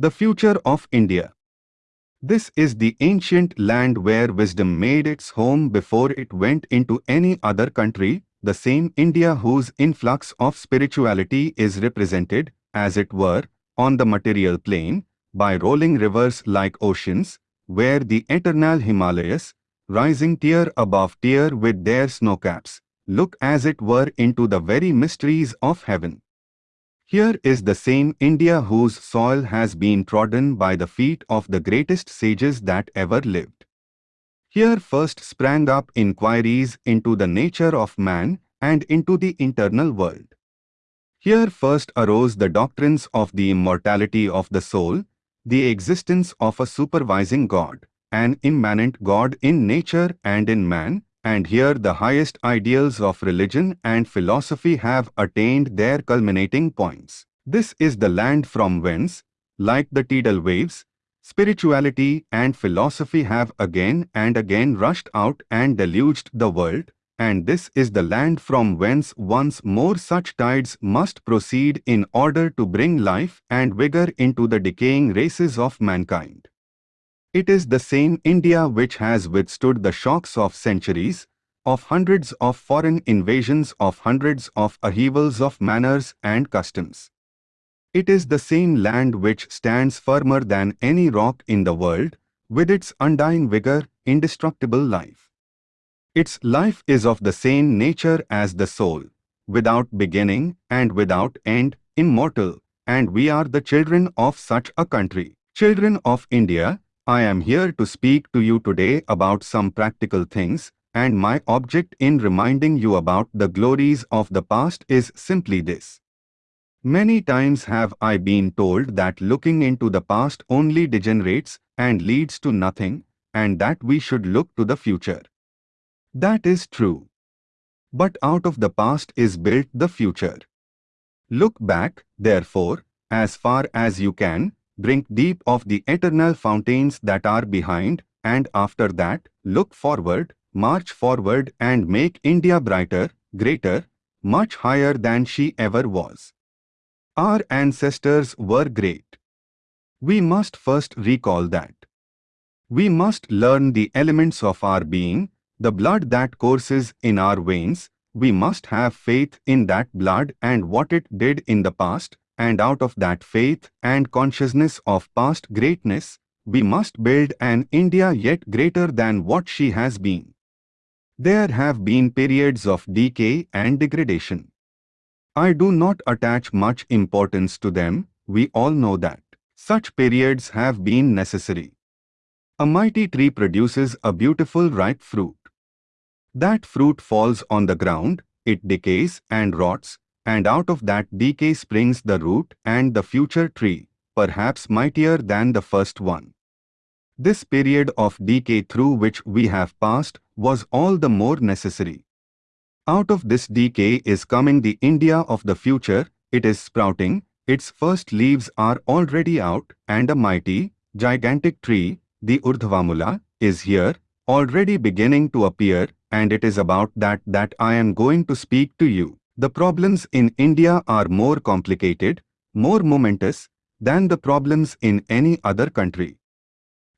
The future of India. This is the ancient land where wisdom made its home before it went into any other country, the same India whose influx of spirituality is represented, as it were, on the material plane, by rolling rivers like oceans, where the eternal Himalayas, rising tier above tier with their snowcaps, look as it were into the very mysteries of heaven. Here is the same India whose soil has been trodden by the feet of the greatest sages that ever lived. Here first sprang up inquiries into the nature of man and into the internal world. Here first arose the doctrines of the immortality of the soul, the existence of a supervising God, an immanent God in nature and in man, and here the highest ideals of religion and philosophy have attained their culminating points. This is the land from whence, like the tidal waves, spirituality and philosophy have again and again rushed out and deluged the world, and this is the land from whence once more such tides must proceed in order to bring life and vigor into the decaying races of mankind. It is the same India which has withstood the shocks of centuries, of hundreds of foreign invasions of hundreds of upheavals of manners and customs. It is the same land which stands firmer than any rock in the world, with its undying vigor, indestructible life. Its life is of the same nature as the soul, without beginning and without end, immortal, and we are the children of such a country. Children of India, I am here to speak to you today about some practical things, and my object in reminding you about the glories of the past is simply this. Many times have I been told that looking into the past only degenerates and leads to nothing, and that we should look to the future. That is true. But out of the past is built the future. Look back, therefore, as far as you can, drink deep of the eternal fountains that are behind, and after that, look forward, march forward and make India brighter, greater, much higher than she ever was. Our ancestors were great. We must first recall that. We must learn the elements of our being, the blood that courses in our veins, we must have faith in that blood and what it did in the past, and out of that faith and consciousness of past greatness, we must build an India yet greater than what she has been. There have been periods of decay and degradation. I do not attach much importance to them, we all know that. Such periods have been necessary. A mighty tree produces a beautiful ripe fruit. That fruit falls on the ground, it decays and rots, and out of that decay springs the root and the future tree, perhaps mightier than the first one. This period of decay through which we have passed was all the more necessary. Out of this decay is coming the India of the future, it is sprouting, its first leaves are already out, and a mighty, gigantic tree, the Urdhvamula, is here, already beginning to appear, and it is about that that I am going to speak to you. The problems in India are more complicated, more momentous, than the problems in any other country.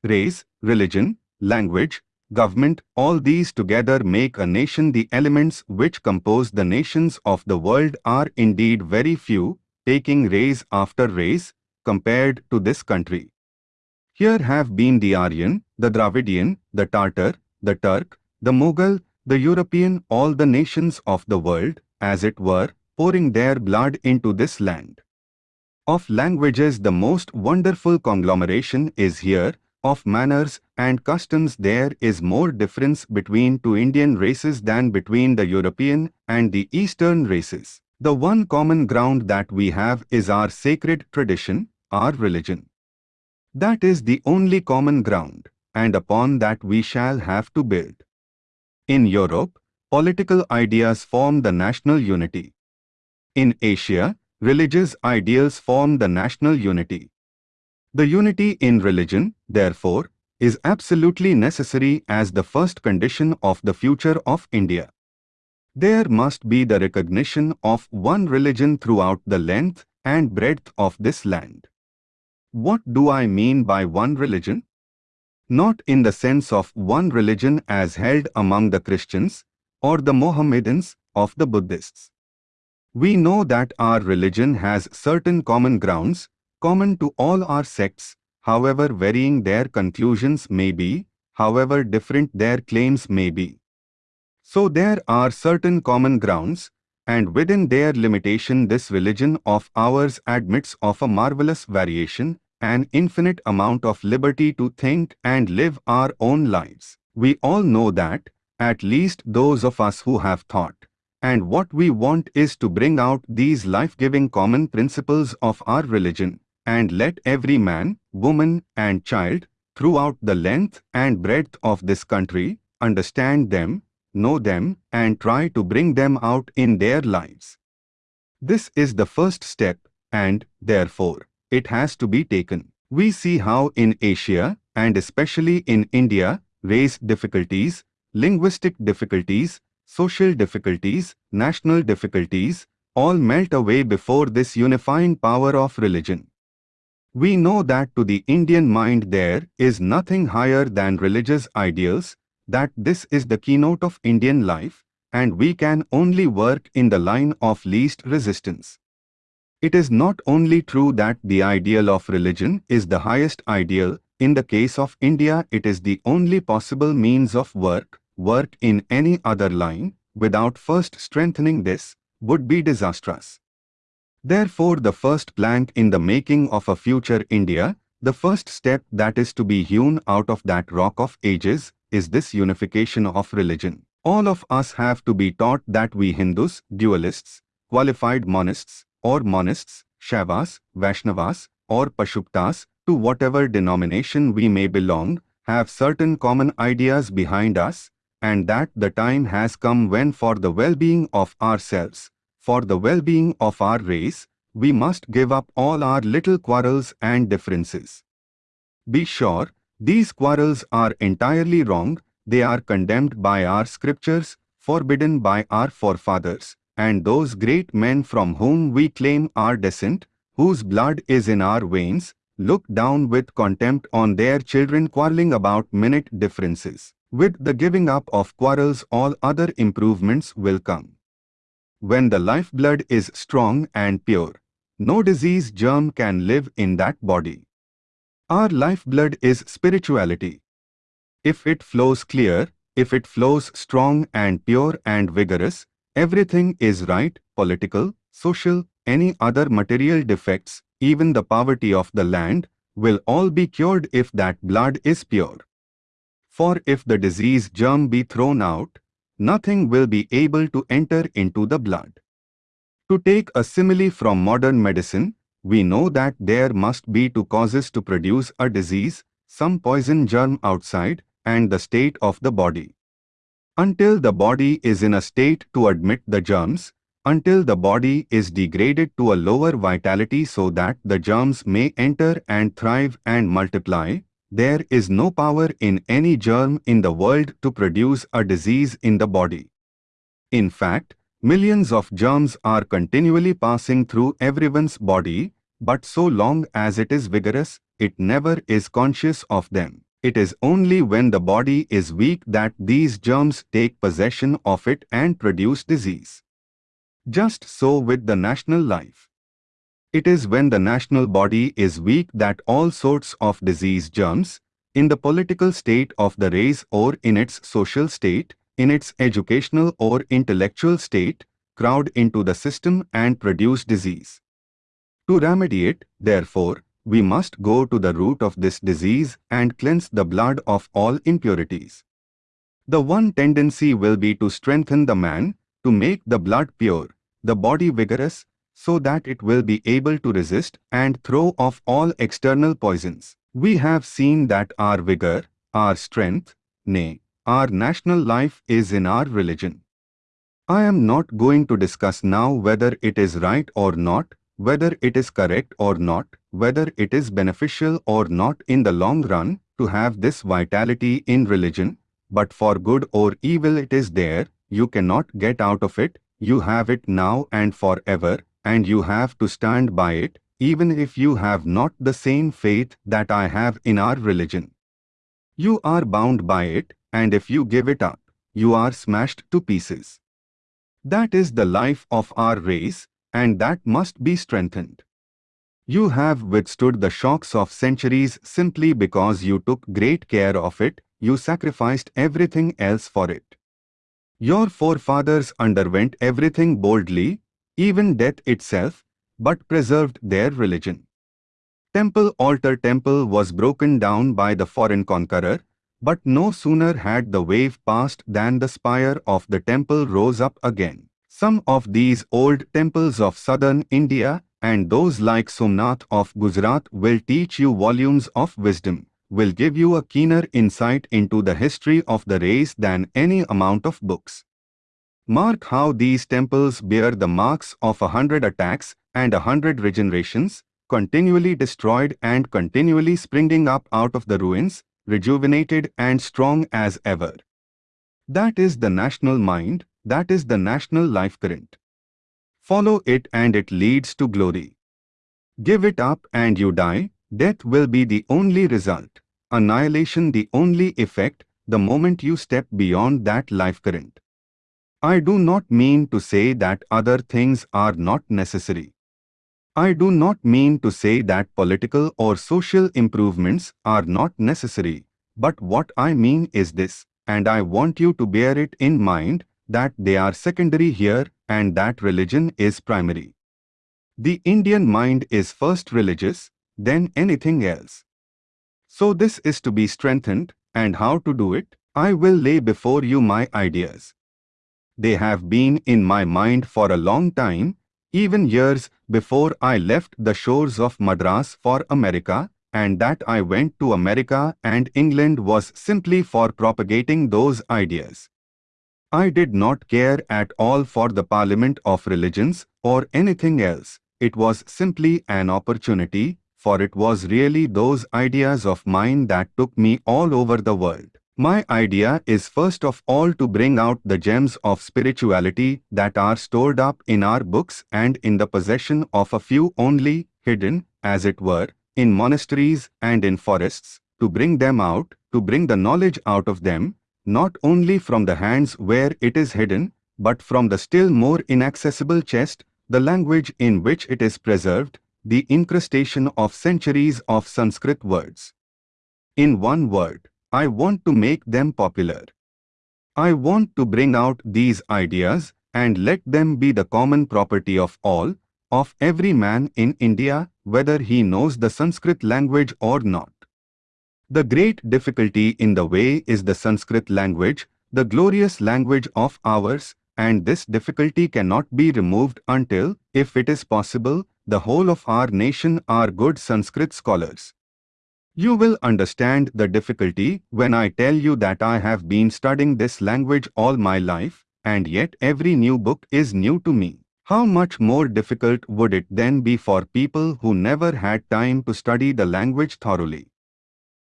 Race, religion, language, government, all these together make a nation the elements which compose the nations of the world are indeed very few, taking race after race, compared to this country. Here have been the Aryan, the Dravidian, the Tartar, the Turk, the Mughal, the European, all the nations of the world, as it were, pouring their blood into this land. Of languages the most wonderful conglomeration is here, of manners and customs there is more difference between two Indian races than between the European and the Eastern races. The one common ground that we have is our sacred tradition, our religion. That is the only common ground, and upon that we shall have to build. In Europe, political ideas form the national unity. In Asia, religious ideals form the national unity. The unity in religion, therefore, is absolutely necessary as the first condition of the future of India. There must be the recognition of one religion throughout the length and breadth of this land. What do I mean by one religion? Not in the sense of one religion as held among the Christians or the Mohammedans of the Buddhists. We know that our religion has certain common grounds, common to all our sects, however varying their conclusions may be, however different their claims may be. So there are certain common grounds, and within their limitation this religion of ours admits of a marvelous variation, an infinite amount of liberty to think and live our own lives. We all know that, at least those of us who have thought. And what we want is to bring out these life-giving common principles of our religion, and let every man, woman and child, throughout the length and breadth of this country, understand them, know them, and try to bring them out in their lives. This is the first step, and, therefore, it has to be taken. We see how in Asia, and especially in India, race difficulties, linguistic difficulties, social difficulties, national difficulties, all melt away before this unifying power of religion. We know that to the Indian mind there is nothing higher than religious ideals, that this is the keynote of Indian life, and we can only work in the line of least resistance. It is not only true that the ideal of religion is the highest ideal, in the case of India it is the only possible means of work, work in any other line, without first strengthening this, would be disastrous. Therefore the first plank in the making of a future India, the first step that is to be hewn out of that rock of ages, is this unification of religion. All of us have to be taught that we Hindus, dualists, qualified monists, or monists, Shaivas, Vaishnavas, or Pashupatas, to whatever denomination we may belong, have certain common ideas behind us, and that the time has come when for the well-being of ourselves, for the well-being of our race, we must give up all our little quarrels and differences. Be sure, these quarrels are entirely wrong, they are condemned by our scriptures, forbidden by our forefathers, and those great men from whom we claim our descent, whose blood is in our veins, look down with contempt on their children quarreling about minute differences. With the giving up of quarrels all other improvements will come. When the lifeblood is strong and pure, no disease germ can live in that body. Our lifeblood is spirituality. If it flows clear, if it flows strong and pure and vigorous, everything is right, political, social, any other material defects, even the poverty of the land, will all be cured if that blood is pure. For if the disease germ be thrown out, nothing will be able to enter into the blood. To take a simile from modern medicine, we know that there must be two causes to produce a disease, some poison germ outside and the state of the body. Until the body is in a state to admit the germs, until the body is degraded to a lower vitality so that the germs may enter and thrive and multiply, there is no power in any germ in the world to produce a disease in the body. In fact, Millions of germs are continually passing through everyone's body, but so long as it is vigorous, it never is conscious of them. It is only when the body is weak that these germs take possession of it and produce disease. Just so with the national life. It is when the national body is weak that all sorts of disease germs, in the political state of the race or in its social state, in its educational or intellectual state, crowd into the system and produce disease. To remedy it, therefore, we must go to the root of this disease and cleanse the blood of all impurities. The one tendency will be to strengthen the man, to make the blood pure, the body vigorous, so that it will be able to resist and throw off all external poisons. We have seen that our vigor, our strength, nay, our national life is in our religion. I am not going to discuss now whether it is right or not, whether it is correct or not, whether it is beneficial or not in the long run to have this vitality in religion, but for good or evil it is there, you cannot get out of it, you have it now and forever, and you have to stand by it, even if you have not the same faith that I have in our religion. You are bound by it, and if you give it up, you are smashed to pieces. That is the life of our race, and that must be strengthened. You have withstood the shocks of centuries simply because you took great care of it, you sacrificed everything else for it. Your forefathers underwent everything boldly, even death itself, but preserved their religion. Temple altar temple was broken down by the foreign conqueror, but no sooner had the wave passed than the spire of the temple rose up again. Some of these old temples of southern India and those like Somnath of Gujarat will teach you volumes of wisdom, will give you a keener insight into the history of the race than any amount of books. Mark how these temples bear the marks of a hundred attacks and a hundred regenerations, continually destroyed and continually springing up out of the ruins, rejuvenated and strong as ever. That is the national mind, that is the national life current. Follow it and it leads to glory. Give it up and you die, death will be the only result, annihilation the only effect, the moment you step beyond that life current. I do not mean to say that other things are not necessary. I do not mean to say that political or social improvements are not necessary, but what I mean is this, and I want you to bear it in mind, that they are secondary here and that religion is primary. The Indian mind is first religious, then anything else. So this is to be strengthened, and how to do it, I will lay before you my ideas. They have been in my mind for a long time, even years before I left the shores of Madras for America, and that I went to America and England was simply for propagating those ideas. I did not care at all for the Parliament of Religions or anything else. It was simply an opportunity, for it was really those ideas of mine that took me all over the world. My idea is first of all to bring out the gems of spirituality that are stored up in our books and in the possession of a few only, hidden, as it were, in monasteries and in forests, to bring them out, to bring the knowledge out of them, not only from the hands where it is hidden, but from the still more inaccessible chest, the language in which it is preserved, the incrustation of centuries of Sanskrit words. In one word, I want to make them popular. I want to bring out these ideas and let them be the common property of all, of every man in India, whether he knows the Sanskrit language or not. The great difficulty in the way is the Sanskrit language, the glorious language of ours, and this difficulty cannot be removed until, if it is possible, the whole of our nation are good Sanskrit scholars. You will understand the difficulty when I tell you that I have been studying this language all my life, and yet every new book is new to me. How much more difficult would it then be for people who never had time to study the language thoroughly?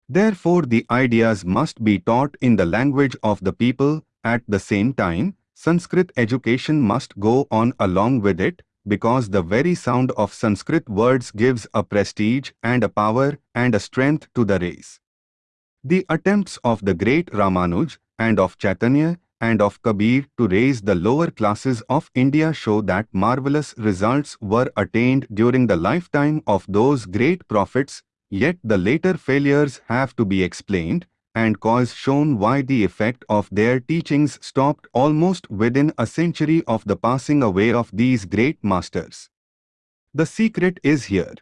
Therefore the ideas must be taught in the language of the people, at the same time, Sanskrit education must go on along with it, because the very sound of Sanskrit words gives a prestige and a power and a strength to the race. The attempts of the great Ramanuj and of Chaitanya and of Kabir to raise the lower classes of India show that marvelous results were attained during the lifetime of those great prophets Yet the later failures have to be explained, and cause shown why the effect of their teachings stopped almost within a century of the passing away of these great masters. The secret is here.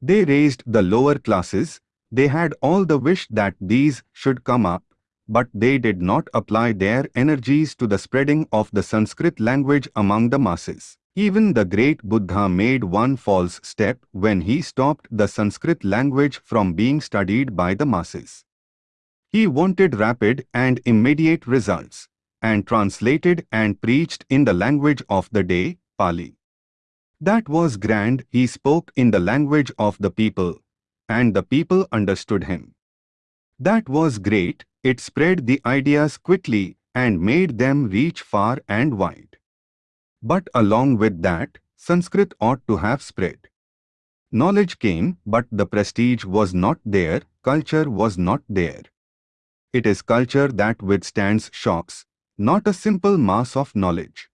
They raised the lower classes, they had all the wish that these should come up, but they did not apply their energies to the spreading of the Sanskrit language among the masses. Even the great Buddha made one false step when he stopped the Sanskrit language from being studied by the masses. He wanted rapid and immediate results, and translated and preached in the language of the day, Pali. That was grand, he spoke in the language of the people, and the people understood him. That was great, it spread the ideas quickly and made them reach far and wide. But along with that, Sanskrit ought to have spread. Knowledge came, but the prestige was not there, culture was not there. It is culture that withstands shocks, not a simple mass of knowledge.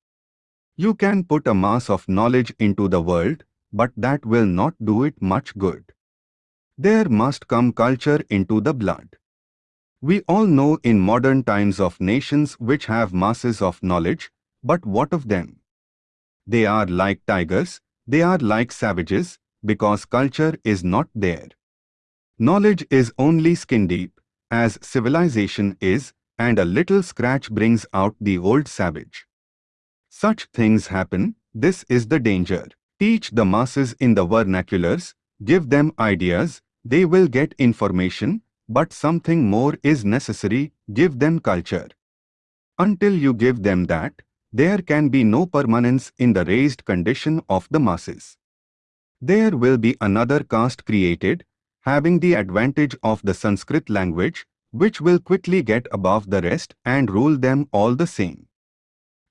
You can put a mass of knowledge into the world, but that will not do it much good. There must come culture into the blood. We all know in modern times of nations which have masses of knowledge, but what of them? They are like tigers, they are like savages, because culture is not there. Knowledge is only skin deep, as civilization is, and a little scratch brings out the old savage. Such things happen, this is the danger. Teach the masses in the vernaculars, give them ideas, they will get information, but something more is necessary, give them culture. Until you give them that, there can be no permanence in the raised condition of the masses. There will be another caste created, having the advantage of the Sanskrit language, which will quickly get above the rest and rule them all the same.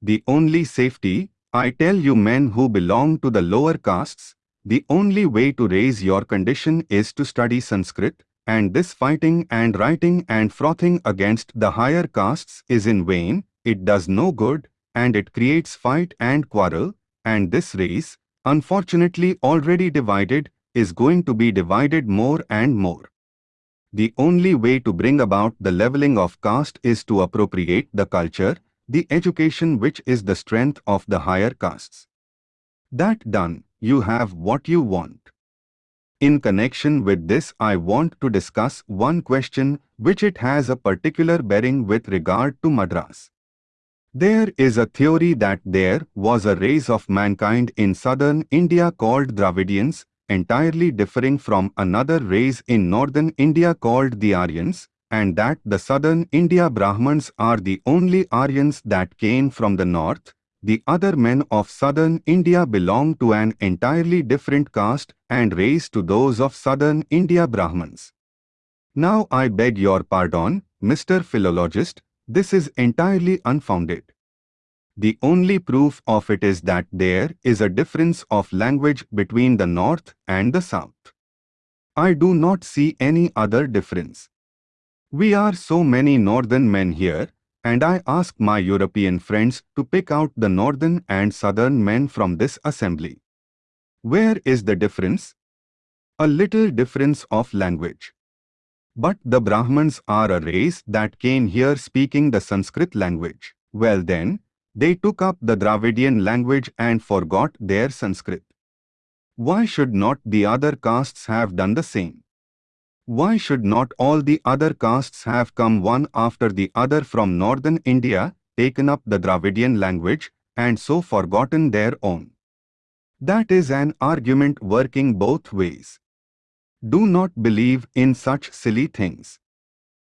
The only safety, I tell you men who belong to the lower castes, the only way to raise your condition is to study Sanskrit, and this fighting and writing and frothing against the higher castes is in vain, it does no good, and it creates fight and quarrel, and this race, unfortunately already divided, is going to be divided more and more. The only way to bring about the leveling of caste is to appropriate the culture, the education which is the strength of the higher castes. That done, you have what you want. In connection with this I want to discuss one question which it has a particular bearing with regard to Madras. There is a theory that there was a race of mankind in southern India called Dravidians, entirely differing from another race in northern India called the Aryans, and that the southern India Brahmins are the only Aryans that came from the north, the other men of southern India belong to an entirely different caste and race to those of southern India Brahmins. Now I beg your pardon, Mr. Philologist, this is entirely unfounded. The only proof of it is that there is a difference of language between the north and the south. I do not see any other difference. We are so many northern men here, and I ask my European friends to pick out the northern and southern men from this assembly. Where is the difference? A little difference of language. But the Brahmins are a race that came here speaking the Sanskrit language. Well then, they took up the Dravidian language and forgot their Sanskrit. Why should not the other castes have done the same? Why should not all the other castes have come one after the other from northern India, taken up the Dravidian language, and so forgotten their own? That is an argument working both ways. Do not believe in such silly things.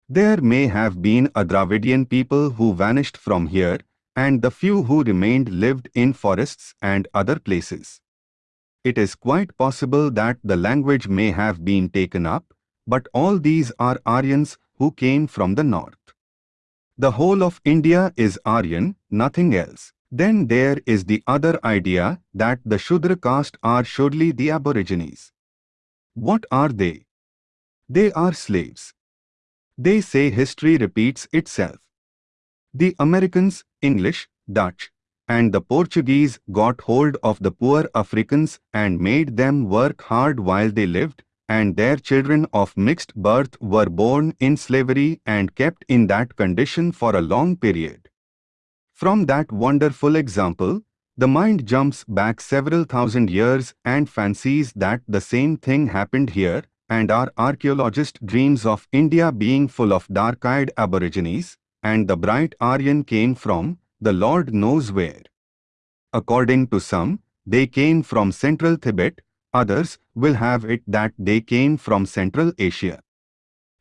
There may have been a Dravidian people who vanished from here, and the few who remained lived in forests and other places. It is quite possible that the language may have been taken up, but all these are Aryans who came from the north. The whole of India is Aryan, nothing else. Then there is the other idea that the Shudra caste are surely the aborigines. What are they? They are slaves. They say history repeats itself. The Americans, English, Dutch, and the Portuguese got hold of the poor Africans and made them work hard while they lived, and their children of mixed birth were born in slavery and kept in that condition for a long period. From that wonderful example, the mind jumps back several thousand years and fancies that the same thing happened here, and our archaeologist dreams of India being full of dark-eyed aborigines, and the bright Aryan came from, the Lord knows where. According to some, they came from central Tibet, Others will have it that they came from Central Asia.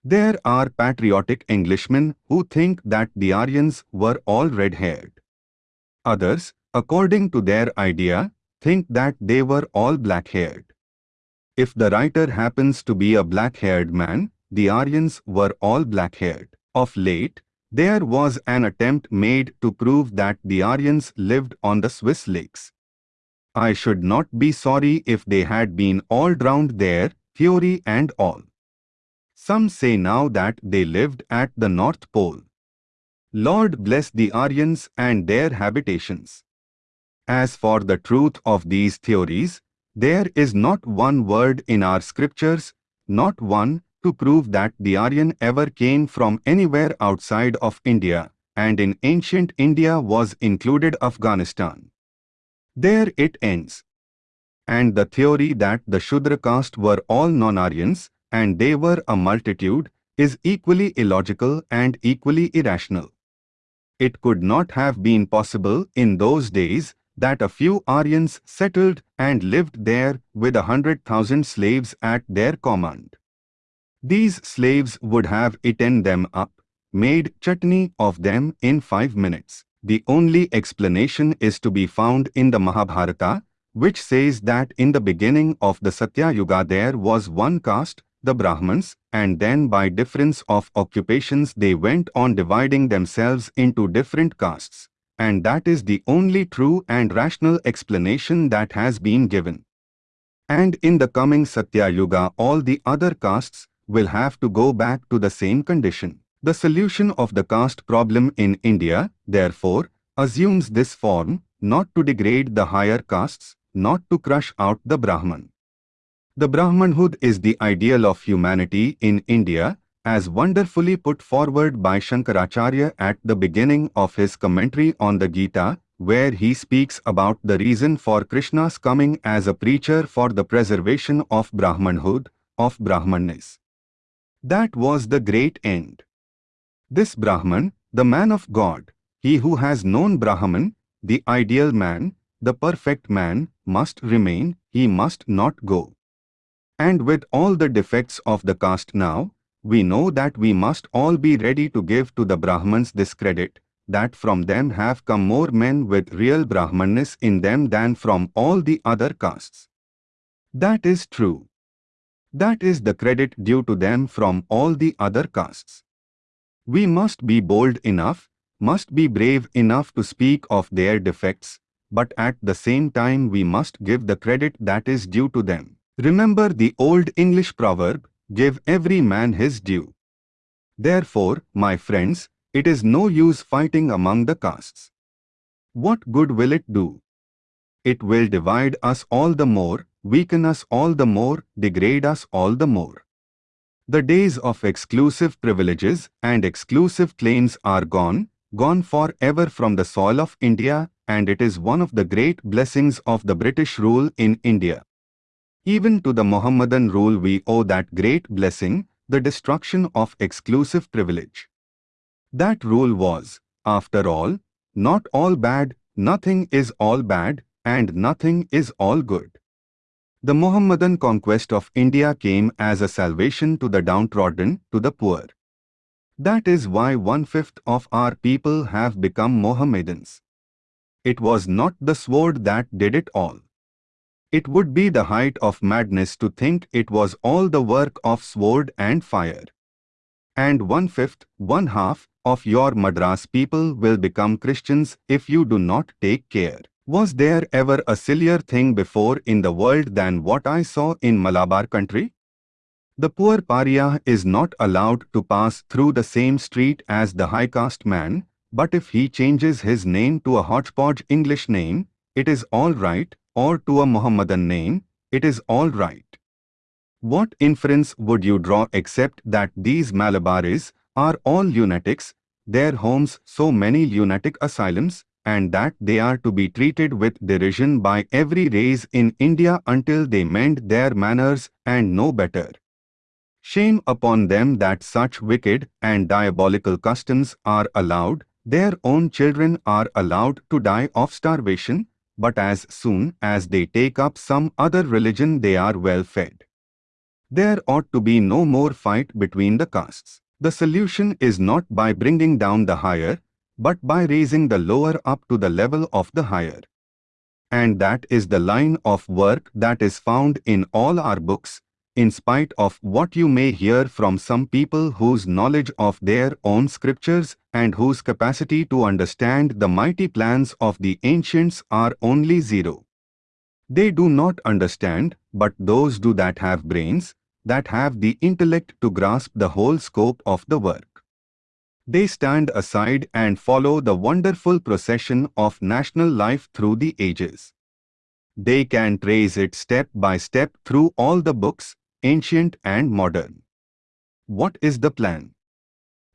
There are patriotic Englishmen who think that the Aryans were all red-haired. Others, according to their idea, think that they were all black-haired. If the writer happens to be a black-haired man, the Aryans were all black-haired. Of late, there was an attempt made to prove that the Aryans lived on the Swiss lakes. I should not be sorry if they had been all drowned there, theory and all. Some say now that they lived at the North Pole. Lord bless the Aryans and their habitations. As for the truth of these theories, there is not one word in our scriptures, not one, to prove that the Aryan ever came from anywhere outside of India, and in ancient India was included Afghanistan. There it ends. And the theory that the Shudra caste were all non-Aryans, and they were a multitude, is equally illogical and equally irrational. It could not have been possible in those days that a few Aryans settled and lived there with a hundred thousand slaves at their command. These slaves would have eaten them up, made chutney of them in five minutes. The only explanation is to be found in the Mahabharata, which says that in the beginning of the Satya Yuga there was one caste, the Brahmins, and then by difference of occupations they went on dividing themselves into different castes. And that is the only true and rational explanation that has been given. And in the coming Satya Yuga all the other castes will have to go back to the same condition. The solution of the caste problem in India, therefore, assumes this form, not to degrade the higher castes, not to crush out the Brahman. The Brahmanhood is the ideal of humanity in India, as wonderfully put forward by Shankaracharya at the beginning of his commentary on the Gita, where he speaks about the reason for Krishna's coming as a preacher for the preservation of Brahmanhood, of Brahmanness. That was the great end. This Brahman, the man of God, he who has known Brahman, the ideal man, the perfect man, must remain, he must not go. And with all the defects of the caste now, we know that we must all be ready to give to the Brahmans this credit, that from them have come more men with real Brahmanness in them than from all the other castes. That is true. That is the credit due to them from all the other castes. We must be bold enough, must be brave enough to speak of their defects, but at the same time we must give the credit that is due to them. Remember the old English proverb, give every man his due. Therefore, my friends, it is no use fighting among the castes. What good will it do? It will divide us all the more, weaken us all the more, degrade us all the more. The days of exclusive privileges and exclusive claims are gone, gone forever from the soil of India and it is one of the great blessings of the British rule in India. Even to the Mohammedan rule we owe that great blessing, the destruction of exclusive privilege. That rule was, after all, not all bad, nothing is all bad, and nothing is all good. The Mohammedan conquest of India came as a salvation to the downtrodden, to the poor. That is why one-fifth of our people have become Mohammedans. It was not the sword that did it all. It would be the height of madness to think it was all the work of sword and fire. And one-fifth, one-half, of your Madras people will become Christians if you do not take care. Was there ever a sillier thing before in the world than what I saw in Malabar country? The poor pariah is not allowed to pass through the same street as the high caste man, but if he changes his name to a hodgepodge English name, it is all right, or to a Mohammedan name, it is all right. What inference would you draw except that these Malabaris are all lunatics, their homes so many lunatic asylums, and that they are to be treated with derision by every race in India until they mend their manners and know better. Shame upon them that such wicked and diabolical customs are allowed, their own children are allowed to die of starvation, but as soon as they take up some other religion they are well fed. There ought to be no more fight between the castes. The solution is not by bringing down the higher, but by raising the lower up to the level of the higher. And that is the line of work that is found in all our books, in spite of what you may hear from some people whose knowledge of their own scriptures and whose capacity to understand the mighty plans of the ancients are only zero. They do not understand, but those do that have brains, that have the intellect to grasp the whole scope of the work. They stand aside and follow the wonderful procession of national life through the ages. They can trace it step by step through all the books, ancient and modern. What is the plan?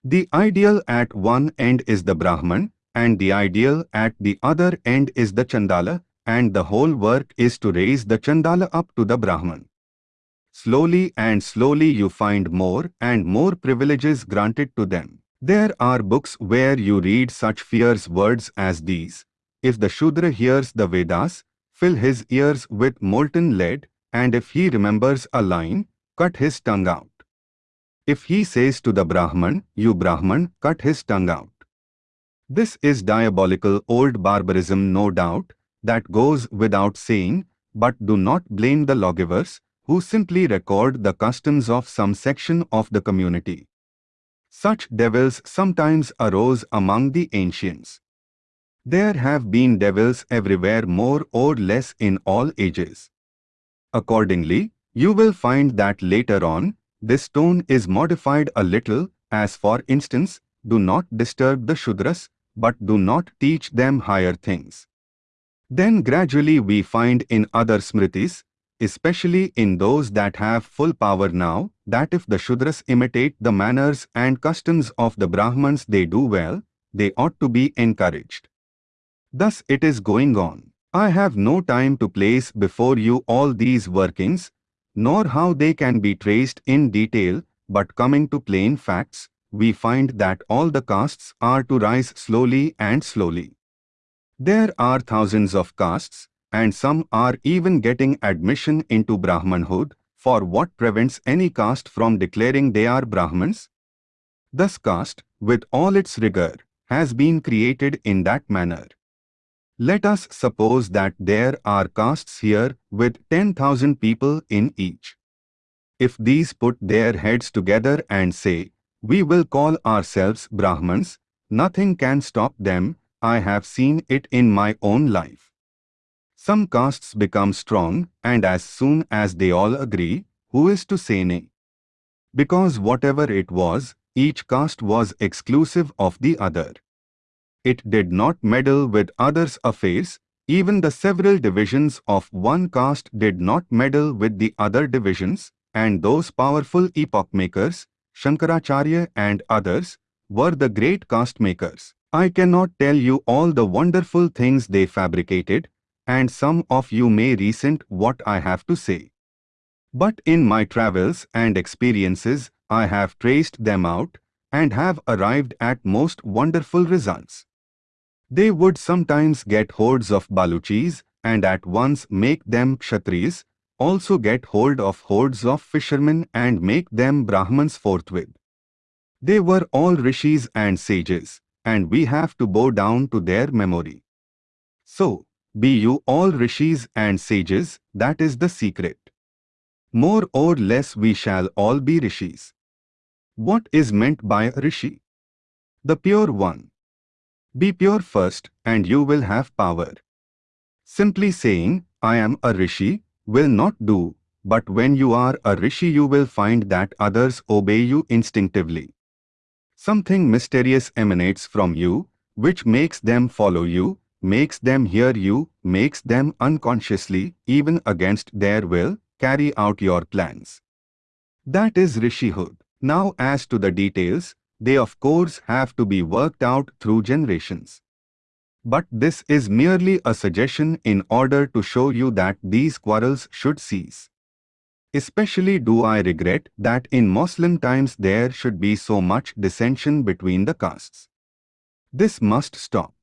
The ideal at one end is the Brahman, and the ideal at the other end is the Chandala, and the whole work is to raise the Chandala up to the Brahman. Slowly and slowly you find more and more privileges granted to them. There are books where you read such fierce words as these. If the Shudra hears the Vedas, fill his ears with molten lead, and if he remembers a line, cut his tongue out. If he says to the Brahman, you Brahman, cut his tongue out. This is diabolical old barbarism no doubt, that goes without saying, but do not blame the lawgivers, who simply record the customs of some section of the community. Such devils sometimes arose among the ancients. There have been devils everywhere more or less in all ages. Accordingly, you will find that later on, this tone is modified a little, as for instance, do not disturb the Shudras, but do not teach them higher things. Then gradually we find in other Smritis, especially in those that have full power now, that if the Shudras imitate the manners and customs of the Brahmans they do well, they ought to be encouraged. Thus it is going on. I have no time to place before you all these workings, nor how they can be traced in detail, but coming to plain facts, we find that all the castes are to rise slowly and slowly. There are thousands of castes, and some are even getting admission into Brahmanhood, for what prevents any caste from declaring they are Brahmins? Thus caste, with all its rigor, has been created in that manner. Let us suppose that there are castes here with 10,000 people in each. If these put their heads together and say, we will call ourselves Brahmins, nothing can stop them, I have seen it in my own life. Some castes become strong and as soon as they all agree, who is to say nay? Because whatever it was, each caste was exclusive of the other. It did not meddle with others' affairs, even the several divisions of one caste did not meddle with the other divisions, and those powerful epoch makers, Shankaracharya and others, were the great caste makers. I cannot tell you all the wonderful things they fabricated, and some of you may resent what I have to say. But in my travels and experiences, I have traced them out and have arrived at most wonderful results. They would sometimes get hordes of Baluchis and at once make them Kshatriyas, also get hold of hordes of fishermen and make them Brahmans forthwith. They were all rishis and sages, and we have to bow down to their memory. So, be you all rishis and sages, that is the secret. More or less we shall all be rishis. What is meant by a rishi? The pure one. Be pure first and you will have power. Simply saying, I am a rishi, will not do, but when you are a rishi you will find that others obey you instinctively. Something mysterious emanates from you, which makes them follow you, makes them hear you, makes them unconsciously, even against their will, carry out your plans. That is Rishihood. Now as to the details, they of course have to be worked out through generations. But this is merely a suggestion in order to show you that these quarrels should cease. Especially do I regret that in Moslem times there should be so much dissension between the castes. This must stop.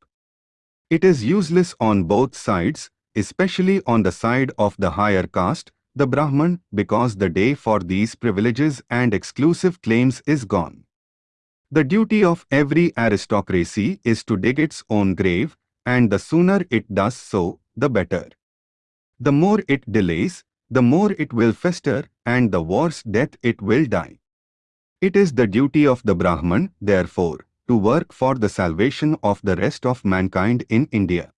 It is useless on both sides, especially on the side of the higher caste, the Brahman, because the day for these privileges and exclusive claims is gone. The duty of every aristocracy is to dig its own grave, and the sooner it does so, the better. The more it delays, the more it will fester, and the worse death it will die. It is the duty of the Brahman, therefore, to work for the salvation of the rest of mankind in India.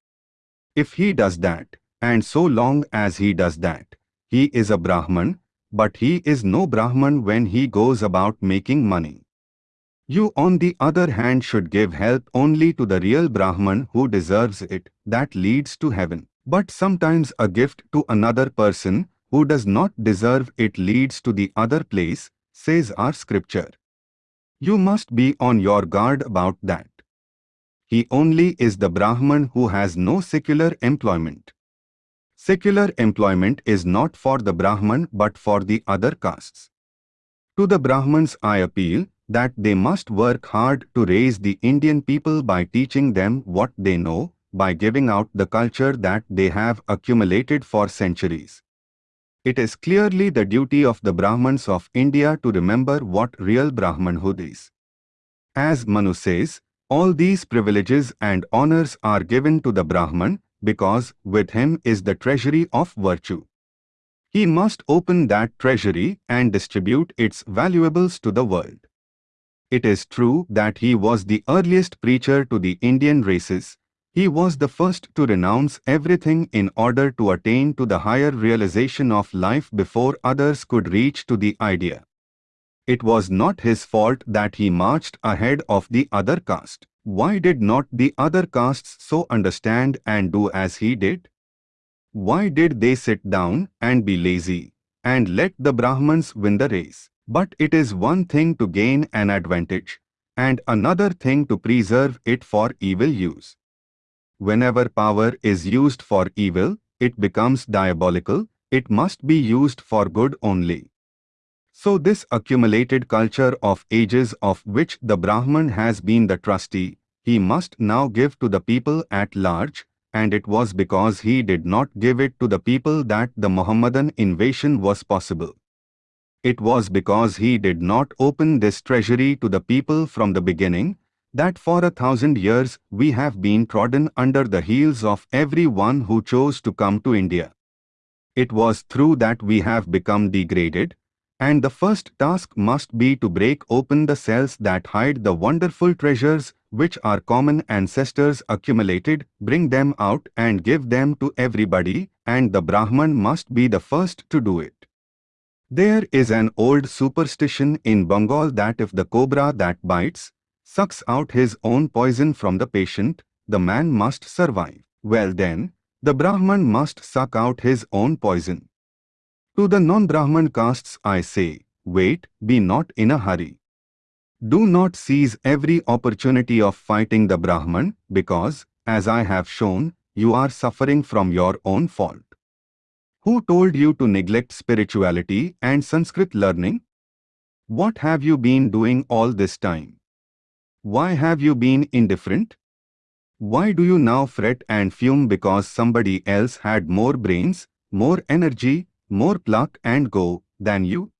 If he does that, and so long as he does that, he is a Brahman, but he is no Brahman when he goes about making money. You on the other hand should give help only to the real Brahman who deserves it, that leads to heaven. But sometimes a gift to another person who does not deserve it leads to the other place, says our scripture. You must be on your guard about that. He only is the Brahman who has no secular employment. Secular employment is not for the Brahman but for the other castes. To the Brahmans I appeal that they must work hard to raise the Indian people by teaching them what they know, by giving out the culture that they have accumulated for centuries. It is clearly the duty of the Brahmins of India to remember what real Brahmanhood is. As Manu says, all these privileges and honors are given to the Brahman because with him is the treasury of virtue. He must open that treasury and distribute its valuables to the world. It is true that he was the earliest preacher to the Indian races, he was the first to renounce everything in order to attain to the higher realization of life before others could reach to the idea. It was not his fault that he marched ahead of the other caste. Why did not the other castes so understand and do as he did? Why did they sit down and be lazy and let the Brahmins win the race? But it is one thing to gain an advantage and another thing to preserve it for evil use. Whenever power is used for evil, it becomes diabolical, it must be used for good only. So this accumulated culture of ages of which the Brahman has been the trustee, he must now give to the people at large, and it was because he did not give it to the people that the Mohammedan invasion was possible. It was because he did not open this treasury to the people from the beginning, that for a thousand years we have been trodden under the heels of every one who chose to come to India. It was through that we have become degraded, and the first task must be to break open the cells that hide the wonderful treasures which our common ancestors accumulated, bring them out and give them to everybody, and the Brahman must be the first to do it. There is an old superstition in Bengal that if the cobra that bites, sucks out his own poison from the patient, the man must survive. Well then, the Brahman must suck out his own poison. To the non-Brahman castes I say, wait, be not in a hurry. Do not seize every opportunity of fighting the Brahman, because, as I have shown, you are suffering from your own fault. Who told you to neglect spirituality and Sanskrit learning? What have you been doing all this time? Why have you been indifferent? Why do you now fret and fume because somebody else had more brains, more energy, more pluck and go than you?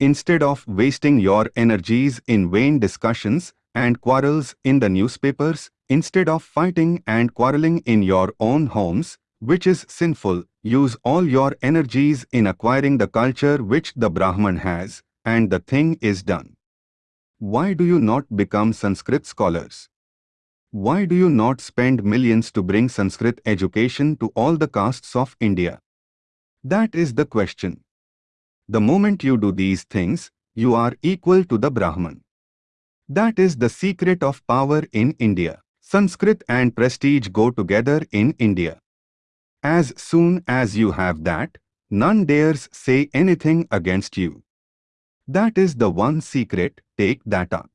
Instead of wasting your energies in vain discussions and quarrels in the newspapers, instead of fighting and quarreling in your own homes, which is sinful, use all your energies in acquiring the culture which the Brahman has, and the thing is done. Why do you not become Sanskrit scholars? Why do you not spend millions to bring Sanskrit education to all the castes of India? That is the question. The moment you do these things, you are equal to the Brahman. That is the secret of power in India. Sanskrit and prestige go together in India. As soon as you have that, none dares say anything against you. That is the one secret, take that up.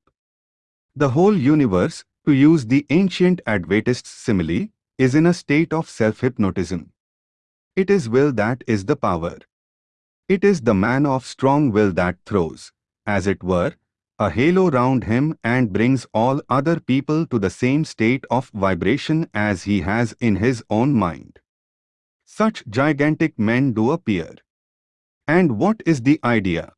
The whole universe, to use the ancient Advaitist simile, is in a state of self-hypnotism. It is will that is the power. It is the man of strong will that throws, as it were, a halo round him and brings all other people to the same state of vibration as he has in his own mind. Such gigantic men do appear. And what is the idea?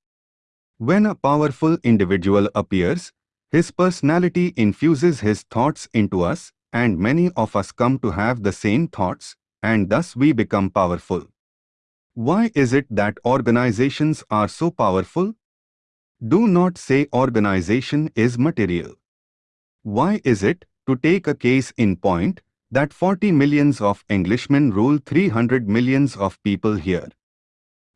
When a powerful individual appears, his personality infuses his thoughts into us and many of us come to have the same thoughts and thus we become powerful. Why is it that organizations are so powerful? Do not say organization is material. Why is it, to take a case in point, that 40 millions of Englishmen rule 300 millions of people here.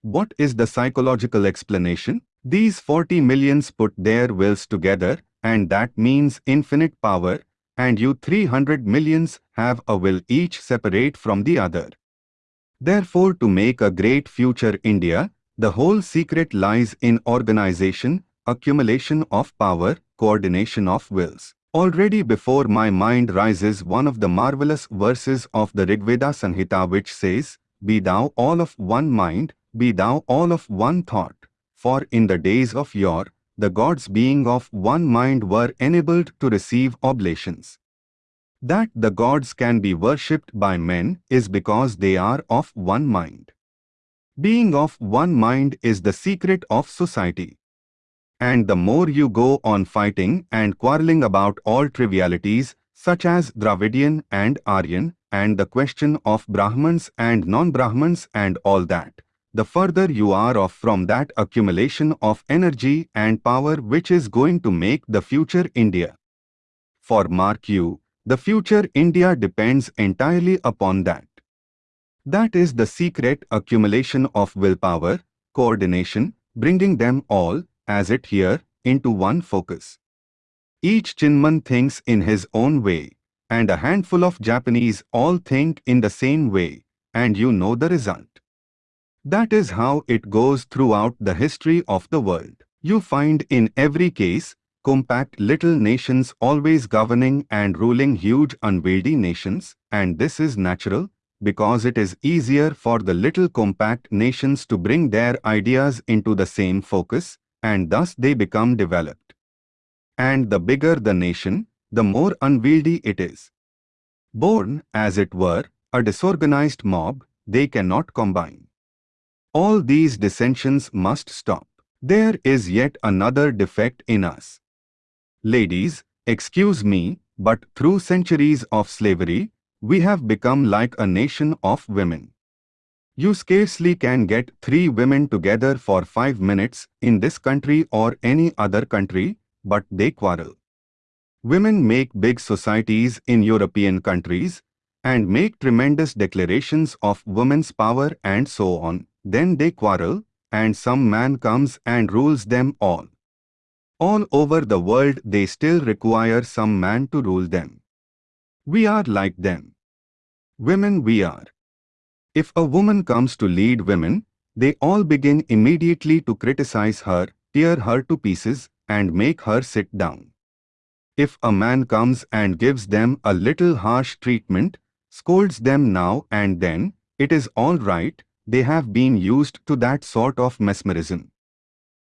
What is the psychological explanation? These 40 millions put their wills together and that means infinite power and you 300 millions have a will each separate from the other. Therefore to make a great future India, the whole secret lies in organization, accumulation of power, coordination of wills. Already before my mind rises one of the marvelous verses of the Rigveda Sanhita which says, Be thou all of one mind, be thou all of one thought. For in the days of yore, the gods being of one mind were enabled to receive oblations. That the gods can be worshipped by men is because they are of one mind. Being of one mind is the secret of society. And the more you go on fighting and quarreling about all trivialities, such as Dravidian and Aryan, and the question of Brahmins and non-Brahmins and all that, the further you are off from that accumulation of energy and power which is going to make the future India. For mark you, the future India depends entirely upon that. That is the secret accumulation of willpower, coordination, bringing them all, as it here, into one focus. Each Chinaman thinks in his own way, and a handful of Japanese all think in the same way, and you know the result. That is how it goes throughout the history of the world. You find in every case, compact little nations always governing and ruling huge unwieldy nations, and this is natural, because it is easier for the little compact nations to bring their ideas into the same focus, and thus they become developed. And the bigger the nation, the more unwieldy it is. Born, as it were, a disorganized mob, they cannot combine. All these dissensions must stop. There is yet another defect in us. Ladies, excuse me, but through centuries of slavery, we have become like a nation of women. You scarcely can get three women together for five minutes in this country or any other country, but they quarrel. Women make big societies in European countries and make tremendous declarations of women's power and so on. Then they quarrel and some man comes and rules them all. All over the world they still require some man to rule them. We are like them. Women we are. If a woman comes to lead women, they all begin immediately to criticize her, tear her to pieces, and make her sit down. If a man comes and gives them a little harsh treatment, scolds them now and then, it is all right, they have been used to that sort of mesmerism.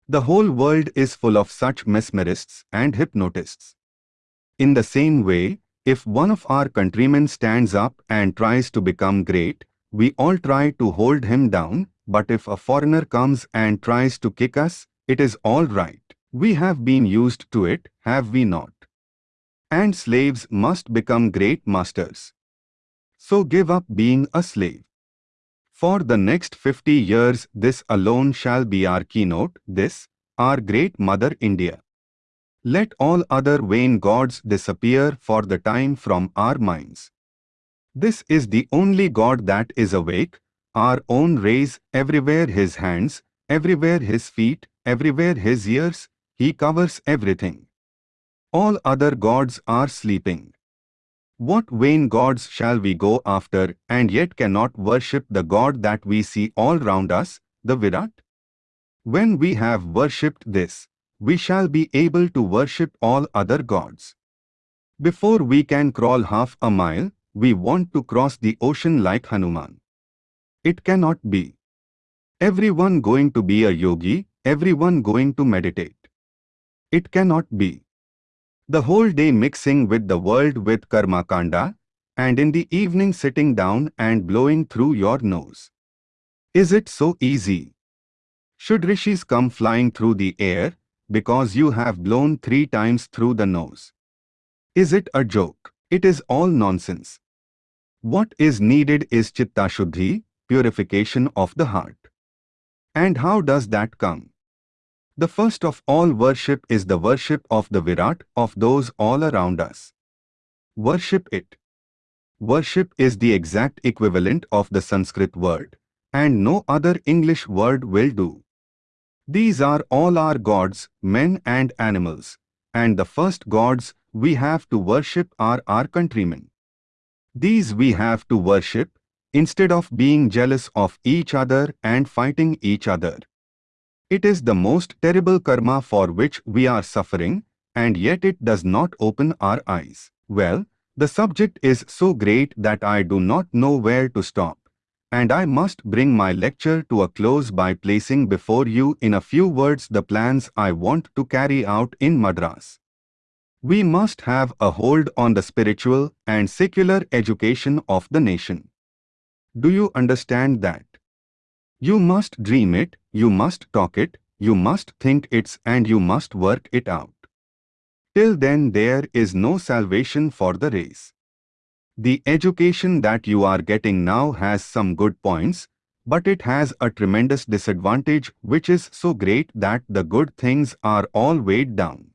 The whole world is full of such mesmerists and hypnotists. In the same way, if one of our countrymen stands up and tries to become great, we all try to hold him down, but if a foreigner comes and tries to kick us, it is all right. We have been used to it, have we not? And slaves must become great masters. So give up being a slave. For the next 50 years this alone shall be our keynote, this, our great Mother India. Let all other vain gods disappear for the time from our minds. This is the only God that is awake, our own rays, everywhere his hands, everywhere his feet, everywhere his ears, he covers everything. All other gods are sleeping. What vain gods shall we go after and yet cannot worship the God that we see all round us, the Virat? When we have worshipped this, we shall be able to worship all other gods. Before we can crawl half a mile, we want to cross the ocean like Hanuman. It cannot be. Everyone going to be a yogi, everyone going to meditate. It cannot be. The whole day mixing with the world with karma kanda, and in the evening sitting down and blowing through your nose. Is it so easy? Should rishis come flying through the air, because you have blown three times through the nose? Is it a joke? It is all nonsense. What is needed is chitta shuddhi, purification of the heart. And how does that come? The first of all worship is the worship of the Virat of those all around us. Worship it. worship is the exact equivalent of the Sanskrit word, and no other English word will do. These are all our gods, men and animals, and the first gods we have to worship are our countrymen. These we have to worship, instead of being jealous of each other and fighting each other. It is the most terrible karma for which we are suffering, and yet it does not open our eyes. Well, the subject is so great that I do not know where to stop, and I must bring my lecture to a close by placing before you in a few words the plans I want to carry out in Madras. We must have a hold on the spiritual and secular education of the nation. Do you understand that? You must dream it, you must talk it, you must think it and you must work it out. Till then there is no salvation for the race. The education that you are getting now has some good points, but it has a tremendous disadvantage which is so great that the good things are all weighed down.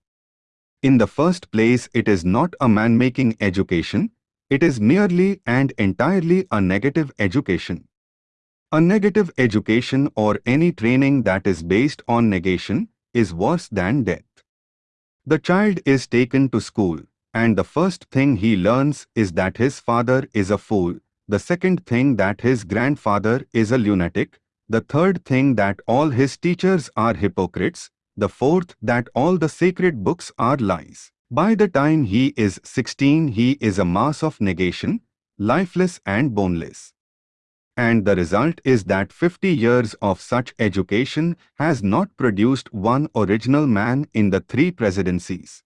In the first place it is not a man-making education, it is merely and entirely a negative education. A negative education or any training that is based on negation is worse than death. The child is taken to school, and the first thing he learns is that his father is a fool, the second thing that his grandfather is a lunatic, the third thing that all his teachers are hypocrites, the fourth that all the sacred books are lies. By the time he is 16 he is a mass of negation, lifeless and boneless and the result is that 50 years of such education has not produced one original man in the three presidencies.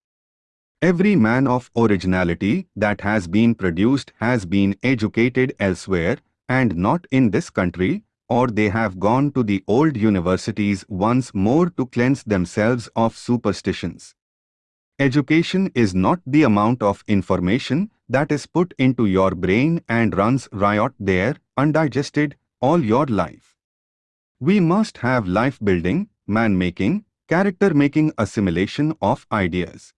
Every man of originality that has been produced has been educated elsewhere and not in this country, or they have gone to the old universities once more to cleanse themselves of superstitions. Education is not the amount of information that is put into your brain and runs riot there, undigested, all your life. We must have life-building, man-making, character-making assimilation of ideas.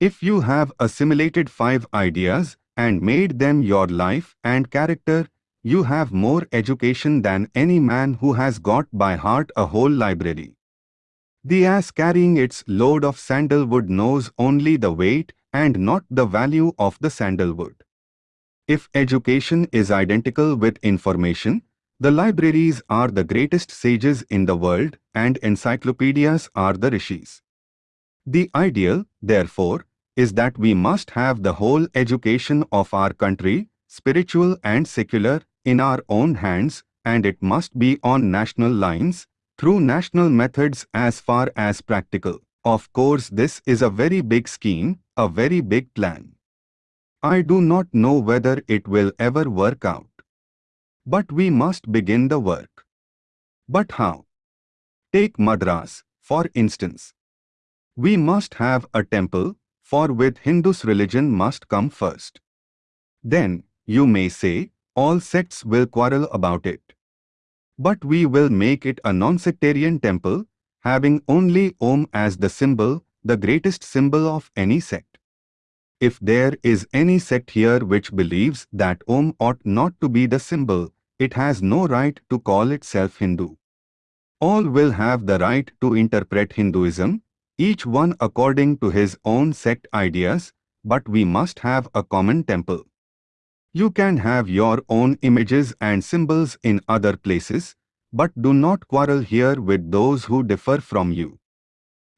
If you have assimilated five ideas and made them your life and character, you have more education than any man who has got by heart a whole library. The ass carrying its load of sandalwood knows only the weight and not the value of the sandalwood. If education is identical with information, the libraries are the greatest sages in the world and encyclopedias are the rishis. The ideal, therefore, is that we must have the whole education of our country, spiritual and secular, in our own hands and it must be on national lines, through national methods as far as practical. Of course this is a very big scheme, a very big plan. I do not know whether it will ever work out. But we must begin the work. But how? Take Madras, for instance. We must have a temple, for with Hindus religion must come first. Then, you may say, all sects will quarrel about it. But we will make it a non-sectarian temple, having only Om as the symbol, the greatest symbol of any sect. If there is any sect here which believes that Om ought not to be the symbol, it has no right to call itself Hindu. All will have the right to interpret Hinduism, each one according to his own sect ideas, but we must have a common temple. You can have your own images and symbols in other places, but do not quarrel here with those who differ from you.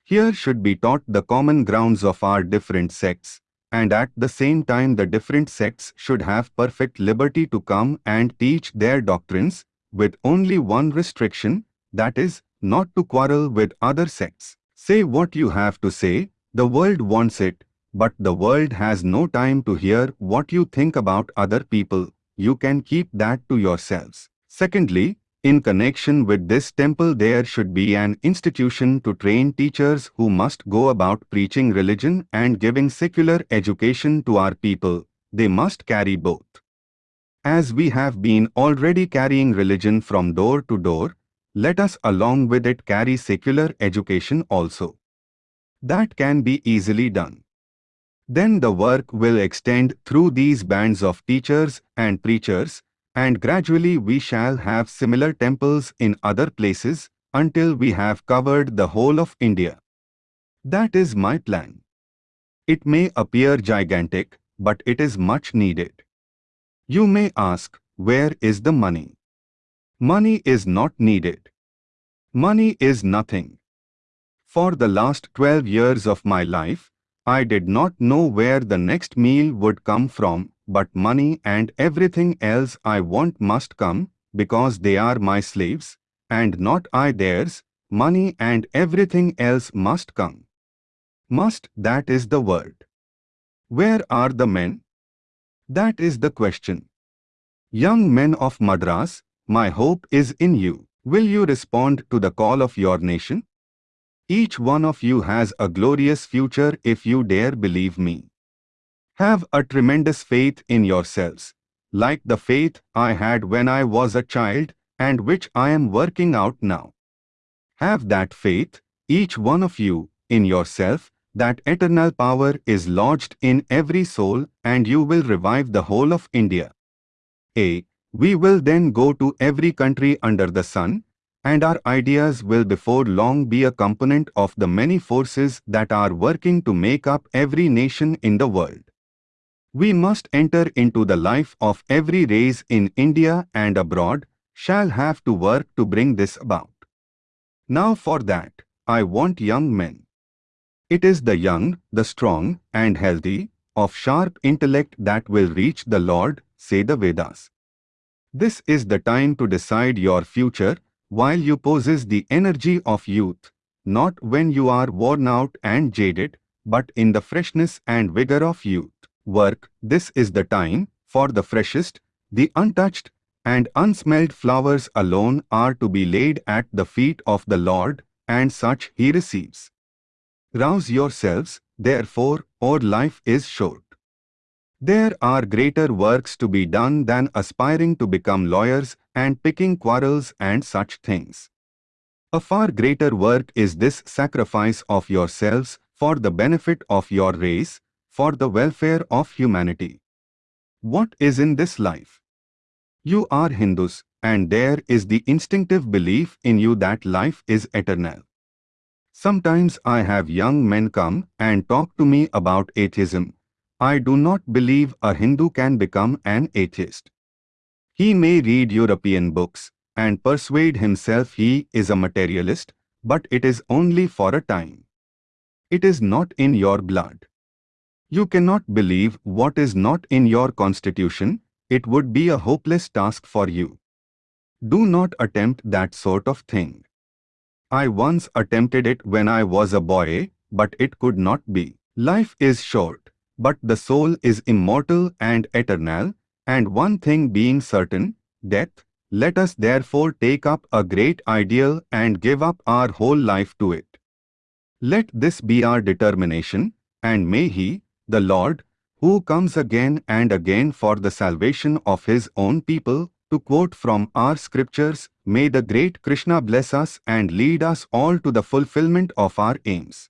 Here should be taught the common grounds of our different sects, and at the same time the different sects should have perfect liberty to come and teach their doctrines, with only one restriction, that is, not to quarrel with other sects. Say what you have to say, the world wants it, but the world has no time to hear what you think about other people, you can keep that to yourselves. Secondly, in connection with this temple there should be an institution to train teachers who must go about preaching religion and giving secular education to our people. They must carry both. As we have been already carrying religion from door to door, let us along with it carry secular education also. That can be easily done. Then the work will extend through these bands of teachers and preachers, and gradually we shall have similar temples in other places until we have covered the whole of India. That is my plan. It may appear gigantic, but it is much needed. You may ask, where is the money? Money is not needed. Money is nothing. For the last 12 years of my life, I did not know where the next meal would come from, but money and everything else I want must come, because they are my slaves, and not I theirs, money and everything else must come. Must, that is the word. Where are the men? That is the question. Young men of Madras, my hope is in you. Will you respond to the call of your nation? Each one of you has a glorious future if you dare believe me. Have a tremendous faith in yourselves, like the faith I had when I was a child and which I am working out now. Have that faith, each one of you, in yourself, that eternal power is lodged in every soul and you will revive the whole of India. A. We will then go to every country under the sun, and our ideas will before long be a component of the many forces that are working to make up every nation in the world. We must enter into the life of every race in India and abroad, shall have to work to bring this about. Now for that, I want young men. It is the young, the strong and healthy, of sharp intellect that will reach the Lord, say the Vedas. This is the time to decide your future, while you possess the energy of youth, not when you are worn out and jaded, but in the freshness and vigor of youth. Work, this is the time, for the freshest, the untouched, and unsmelled flowers alone are to be laid at the feet of the Lord, and such he receives. Rouse yourselves, therefore, or life is short. There are greater works to be done than aspiring to become lawyers and picking quarrels and such things. A far greater work is this sacrifice of yourselves for the benefit of your race, for the welfare of humanity. What is in this life? You are Hindus, and there is the instinctive belief in you that life is eternal. Sometimes I have young men come and talk to me about atheism. I do not believe a Hindu can become an atheist. He may read European books and persuade himself he is a materialist, but it is only for a time. It is not in your blood. You cannot believe what is not in your constitution, it would be a hopeless task for you. Do not attempt that sort of thing. I once attempted it when I was a boy, but it could not be. Life is short, but the soul is immortal and eternal, and one thing being certain, death, let us therefore take up a great ideal and give up our whole life to it. Let this be our determination, and may He, the Lord, who comes again and again for the salvation of His own people, to quote from our scriptures, may the great Krishna bless us and lead us all to the fulfillment of our aims.